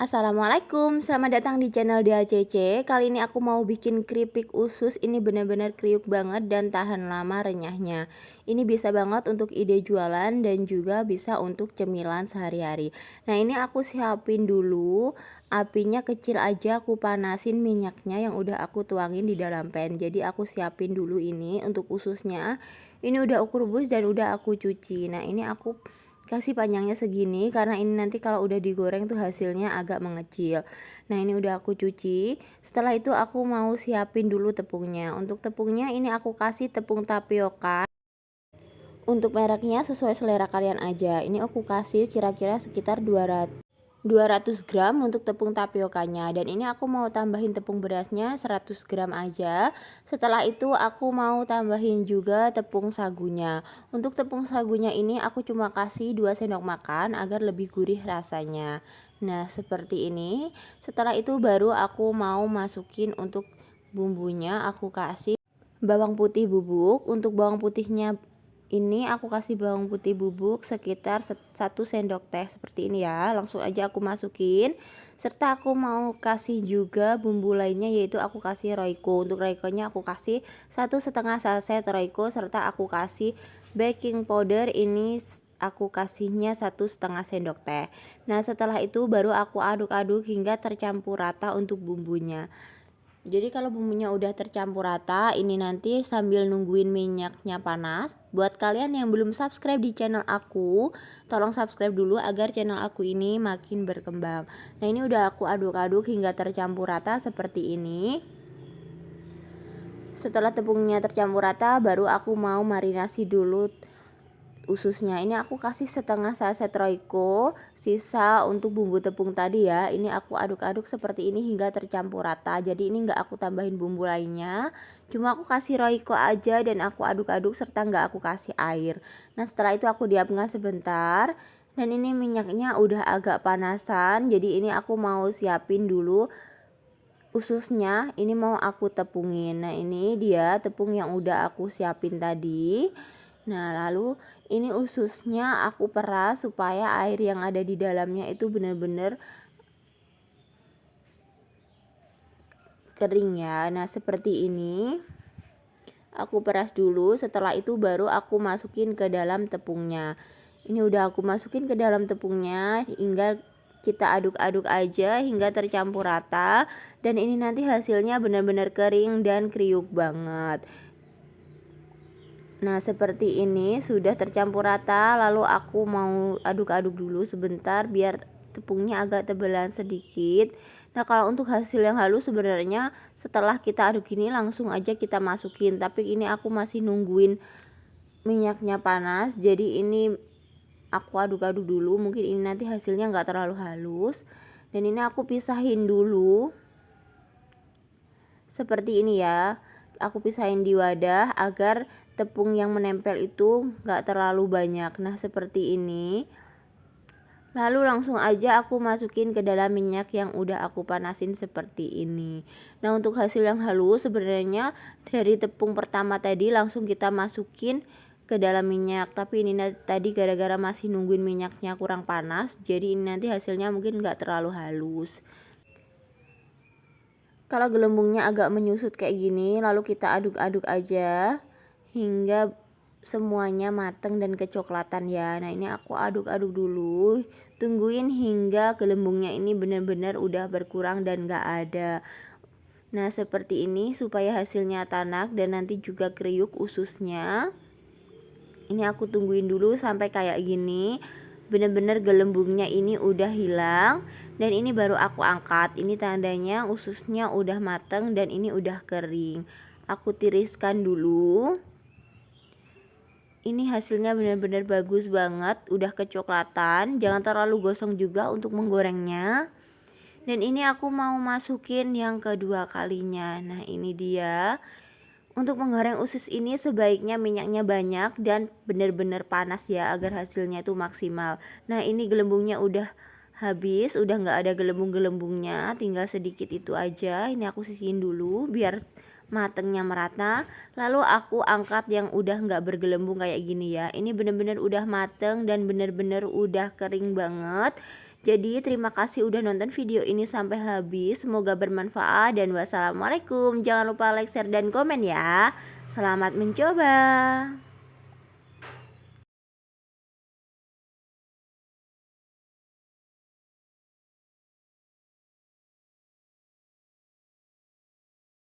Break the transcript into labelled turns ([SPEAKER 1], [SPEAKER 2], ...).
[SPEAKER 1] Assalamualaikum, selamat datang di channel DACC Kali ini aku mau bikin keripik usus. Ini benar-benar kriuk banget dan tahan lama renyahnya. Ini bisa banget untuk ide jualan dan juga bisa untuk cemilan sehari-hari. Nah ini aku siapin dulu. Apinya kecil aja aku panasin minyaknya yang udah aku tuangin di dalam pan. Jadi aku siapin dulu ini untuk ususnya. Ini udah aku rebus dan udah aku cuci. Nah ini aku kasih panjangnya segini karena ini nanti kalau udah digoreng tuh hasilnya agak mengecil. Nah ini udah aku cuci. Setelah itu aku mau siapin dulu tepungnya. Untuk tepungnya ini aku kasih tepung tapioka. Untuk mereknya sesuai selera kalian aja. Ini aku kasih kira-kira sekitar 200 200 gram untuk tepung tapiokanya dan ini aku mau tambahin tepung berasnya 100 gram aja. Setelah itu aku mau tambahin juga tepung sagunya. Untuk tepung sagunya ini aku cuma kasih 2 sendok makan agar lebih gurih rasanya. Nah seperti ini. Setelah itu baru aku mau masukin untuk bumbunya aku kasih bawang putih bubuk. Untuk bawang putihnya ini aku kasih bawang putih bubuk sekitar 1 sendok teh seperti ini ya. Langsung aja aku masukin. Serta aku mau kasih juga bumbu lainnya yaitu aku kasih roiko untuk roikonya aku kasih satu setengah saset roiko serta aku kasih baking powder. Ini aku kasihnya satu setengah sendok teh. Nah setelah itu baru aku aduk-aduk hingga tercampur rata untuk bumbunya jadi kalau bumbunya udah tercampur rata, ini nanti sambil nungguin minyaknya panas. Buat kalian yang belum subscribe di channel aku, tolong subscribe dulu agar channel aku ini makin berkembang. Nah ini udah aku aduk-aduk hingga tercampur rata seperti ini. Setelah tepungnya tercampur rata, baru aku mau marinasi dulu ususnya. Ini aku kasih setengah saset roiko sisa untuk bumbu tepung tadi ya. Ini aku aduk-aduk seperti ini hingga tercampur rata. Jadi ini enggak aku tambahin bumbu lainnya. Cuma aku kasih roiko aja dan aku aduk-aduk serta enggak aku kasih air. Nah setelah itu aku diamkan sebentar. Dan ini minyaknya udah agak panasan. Jadi ini aku mau siapin dulu ususnya. Ini mau aku tepungin. Nah ini dia tepung yang udah aku siapin tadi Nah, lalu ini ususnya aku peras supaya air yang ada di dalamnya itu benar-benar kering ya. Nah, seperti ini. Aku peras dulu, setelah itu baru aku masukin ke dalam tepungnya. Ini udah aku masukin ke dalam tepungnya hingga kita aduk-aduk aja hingga tercampur rata dan ini nanti hasilnya benar-benar kering dan kriuk banget Nah seperti ini sudah tercampur rata lalu aku mau aduk-aduk dulu sebentar biar tepungnya agak tebelan sedikit. Nah kalau untuk hasil yang halus sebenarnya setelah kita aduk ini langsung aja kita masukin Tapi ini aku masih nungguin minyaknya panas jadi ini aku aduk-aduk dulu. Mungkin ini nanti hasilnya nggak terlalu halus. Dan ini aku pisahin dulu. Seperti ini ya aku pisahin di wadah agar tepung yang menempel itu gak terlalu banyak. Nah seperti ini. Lalu langsung aja aku masukin ke dalam minyak yang udah aku panasin seperti ini. Nah untuk hasil yang halus sebenarnya dari tepung pertama tadi langsung kita masukin ke dalam minyak. Tapi ini tadi gara-gara masih nungguin minyaknya kurang panas jadi ini nanti hasilnya mungkin gak terlalu halus kalau gelembungnya agak menyusut kayak gini, lalu kita aduk-aduk aja hingga semuanya mateng dan kecoklatan ya. Nah, ini aku aduk-aduk dulu. Tungguin hingga gelembungnya ini benar-benar udah berkurang dan gak ada. Nah, seperti ini supaya hasilnya tanak dan nanti juga kriuk ususnya. Ini aku tungguin dulu sampai kayak gini bener-bener gelembungnya ini udah hilang dan ini baru aku angkat. Ini tandanya ususnya udah mateng dan ini udah kering. Aku tiriskan dulu. Ini hasilnya benar-benar bagus banget udah kecoklatan. Jangan terlalu gosong juga untuk menggorengnya. Dan ini aku mau masukin yang kedua kalinya. Nah ini dia untuk menggoreng usus ini sebaiknya minyaknya banyak dan benar-benar panas ya agar hasilnya itu maksimal. Nah ini gelembungnya udah habis, udah nggak ada gelembung-gelembungnya, tinggal sedikit itu aja. Ini aku sisihin dulu biar matengnya merata. Lalu aku angkat yang udah nggak bergelembung kayak gini ya. Ini benar-benar udah mateng dan benar-benar udah kering banget. Jadi terima kasih udah nonton video ini sampai habis, semoga bermanfaat dan wassalamualaikum. Jangan lupa like, share, dan komen ya. Selamat mencoba.